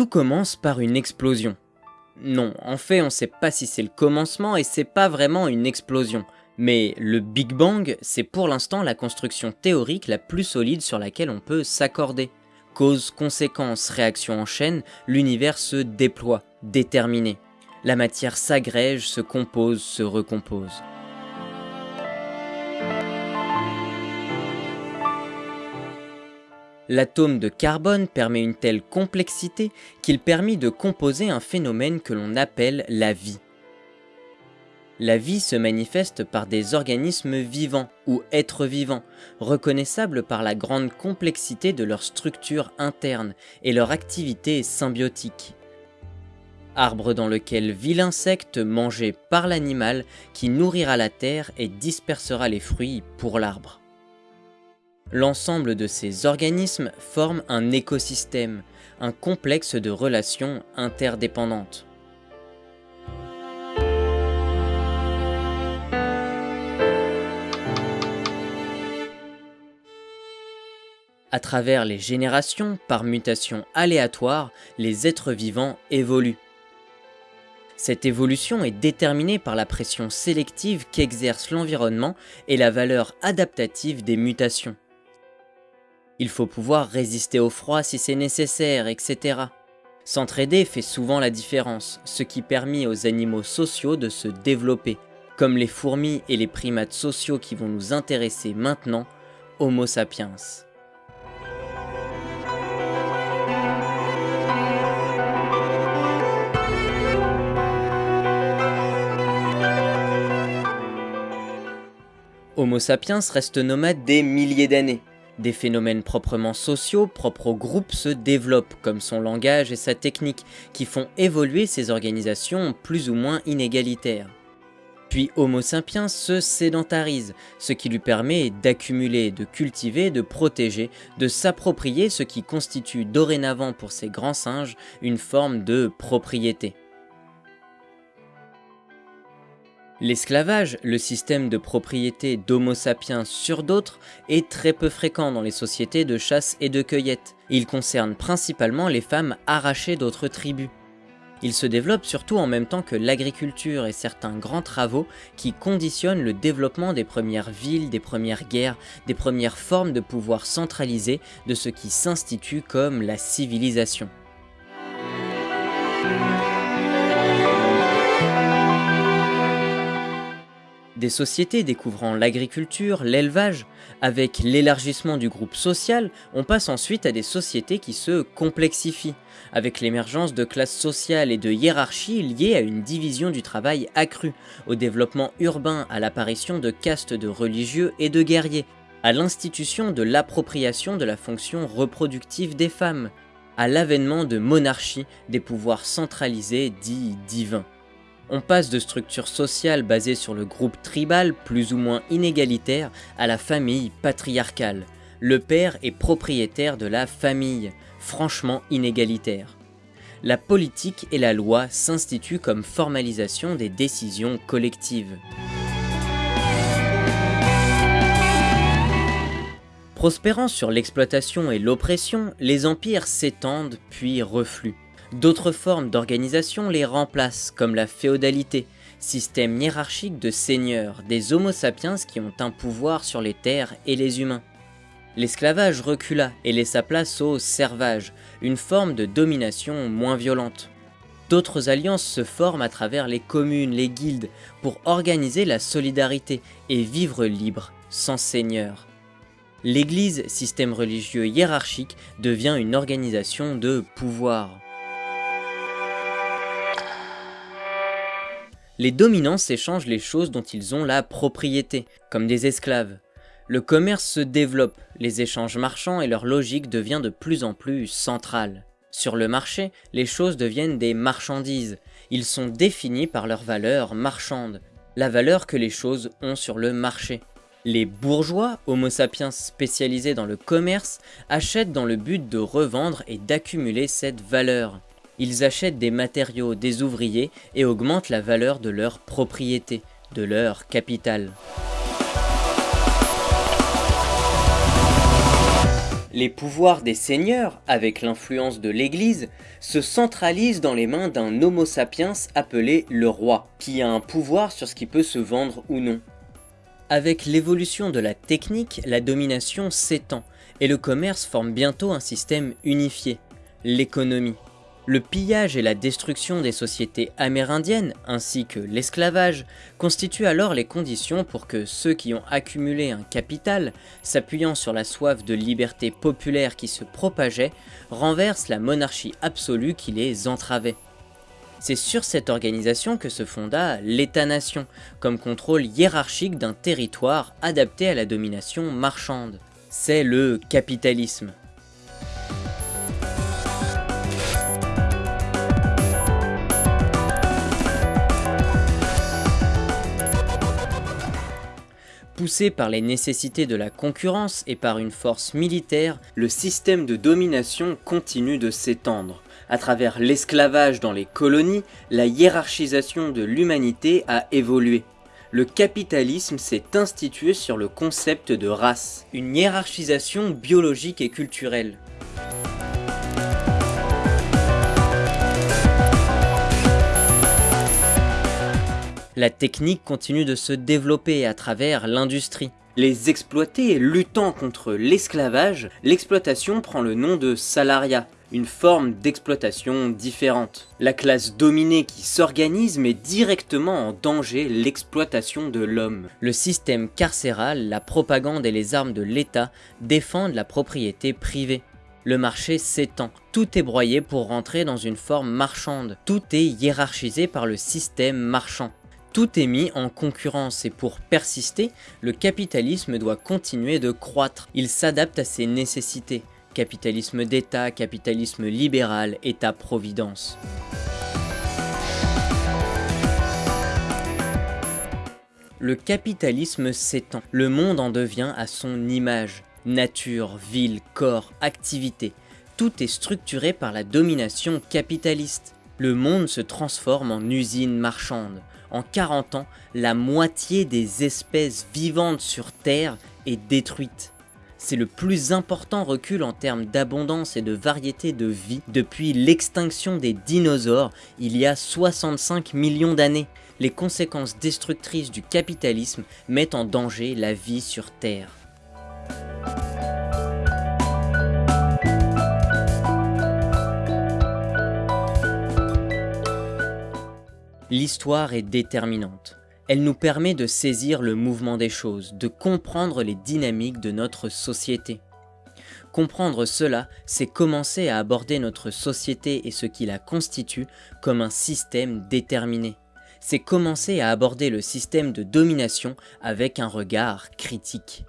Tout commence par une explosion. Non, en fait, on sait pas si c'est le commencement et c'est pas vraiment une explosion. Mais le Big Bang, c'est pour l'instant la construction théorique la plus solide sur laquelle on peut s'accorder. Cause, conséquence, réaction en chaîne, l'univers se déploie, déterminé. La matière s'agrège, se compose, se recompose. L'atome de carbone permet une telle complexité qu'il permit de composer un phénomène que l'on appelle la vie. La vie se manifeste par des organismes vivants ou êtres vivants, reconnaissables par la grande complexité de leur structure interne et leur activité symbiotique. Arbre dans lequel vit l'insecte mangé par l'animal qui nourrira la terre et dispersera les fruits pour l'arbre. L'ensemble de ces organismes forme un écosystème, un complexe de relations interdépendantes. À travers les générations, par mutation aléatoire, les êtres vivants évoluent. Cette évolution est déterminée par la pression sélective qu'exerce l'environnement et la valeur adaptative des mutations. Il faut pouvoir résister au froid si c'est nécessaire, etc. S'entraider fait souvent la différence, ce qui permet aux animaux sociaux de se développer, comme les fourmis et les primates sociaux qui vont nous intéresser maintenant, Homo sapiens. Homo sapiens reste nomade des milliers d'années. Des phénomènes proprement sociaux, propres au groupe, se développent, comme son langage et sa technique, qui font évoluer ces organisations plus ou moins inégalitaires. Puis Homo sapiens se sédentarise, ce qui lui permet d'accumuler, de cultiver, de protéger, de s'approprier ce qui constitue dorénavant pour ces grands singes une forme de propriété. L'esclavage, le système de propriété d'Homo sapiens sur d'autres, est très peu fréquent dans les sociétés de chasse et de cueillette. Il concerne principalement les femmes arrachées d'autres tribus. Il se développe surtout en même temps que l'agriculture et certains grands travaux qui conditionnent le développement des premières villes, des premières guerres, des premières formes de pouvoir centralisé de ce qui s'institue comme la civilisation. Des sociétés découvrant l'agriculture, l'élevage, avec l'élargissement du groupe social, on passe ensuite à des sociétés qui se complexifient, avec l'émergence de classes sociales et de hiérarchies liées à une division du travail accrue, au développement urbain, à l'apparition de castes de religieux et de guerriers, à l'institution de l'appropriation de la fonction reproductive des femmes, à l'avènement de monarchies, des pouvoirs centralisés dits divins. On passe de structures sociales basées sur le groupe tribal plus ou moins inégalitaire à la famille patriarcale. Le père est propriétaire de la famille, franchement inégalitaire. La politique et la loi s'instituent comme formalisation des décisions collectives. Prospérant sur l'exploitation et l'oppression, les empires s'étendent puis refluent. D'autres formes d'organisation les remplacent, comme la féodalité, système hiérarchique de seigneurs, des homo sapiens qui ont un pouvoir sur les terres et les humains. L'esclavage recula et laissa place au servage, une forme de domination moins violente. D'autres alliances se forment à travers les communes, les guildes, pour organiser la solidarité et vivre libre, sans seigneur. L'Église, système religieux hiérarchique, devient une organisation de pouvoir. Les dominants s'échangent les choses dont ils ont la propriété, comme des esclaves. Le commerce se développe, les échanges marchands et leur logique devient de plus en plus centrale. Sur le marché, les choses deviennent des marchandises. Ils sont définis par leur valeur marchande, la valeur que les choses ont sur le marché. Les bourgeois, homo sapiens spécialisés dans le commerce, achètent dans le but de revendre et d'accumuler cette valeur ils achètent des matériaux des ouvriers et augmentent la valeur de leur propriété, de leur capital. Les pouvoirs des seigneurs, avec l'influence de l'Église, se centralisent dans les mains d'un homo sapiens appelé le roi, qui a un pouvoir sur ce qui peut se vendre ou non. Avec l'évolution de la technique, la domination s'étend, et le commerce forme bientôt un système unifié, l'économie. Le pillage et la destruction des sociétés amérindiennes, ainsi que l'esclavage, constituent alors les conditions pour que ceux qui ont accumulé un capital, s'appuyant sur la soif de liberté populaire qui se propageait, renversent la monarchie absolue qui les entravait. C'est sur cette organisation que se fonda l'État-nation, comme contrôle hiérarchique d'un territoire adapté à la domination marchande. C'est le capitalisme. Poussé par les nécessités de la concurrence et par une force militaire, le système de domination continue de s'étendre. À travers l'esclavage dans les colonies, la hiérarchisation de l'humanité a évolué. Le capitalisme s'est institué sur le concept de race, une hiérarchisation biologique et culturelle. La technique continue de se développer à travers l'industrie. Les exploités luttant contre l'esclavage, l'exploitation prend le nom de salariat, une forme d'exploitation différente. La classe dominée qui s'organise met directement en danger l'exploitation de l'homme. Le système carcéral, la propagande et les armes de l'État défendent la propriété privée. Le marché s'étend, tout est broyé pour rentrer dans une forme marchande, tout est hiérarchisé par le système marchand. Tout est mis en concurrence et pour persister, le capitalisme doit continuer de croître. Il s'adapte à ses nécessités. Capitalisme d'État, capitalisme libéral, État-providence. Le capitalisme s'étend, le monde en devient à son image. Nature, ville, corps, activité, tout est structuré par la domination capitaliste. Le monde se transforme en usine marchande en 40 ans, la moitié des espèces vivantes sur Terre est détruite. C'est le plus important recul en termes d'abondance et de variété de vie depuis l'extinction des dinosaures il y a 65 millions d'années. Les conséquences destructrices du capitalisme mettent en danger la vie sur Terre. L'histoire est déterminante. Elle nous permet de saisir le mouvement des choses, de comprendre les dynamiques de notre société. Comprendre cela, c'est commencer à aborder notre société et ce qui la constitue comme un système déterminé. C'est commencer à aborder le système de domination avec un regard critique.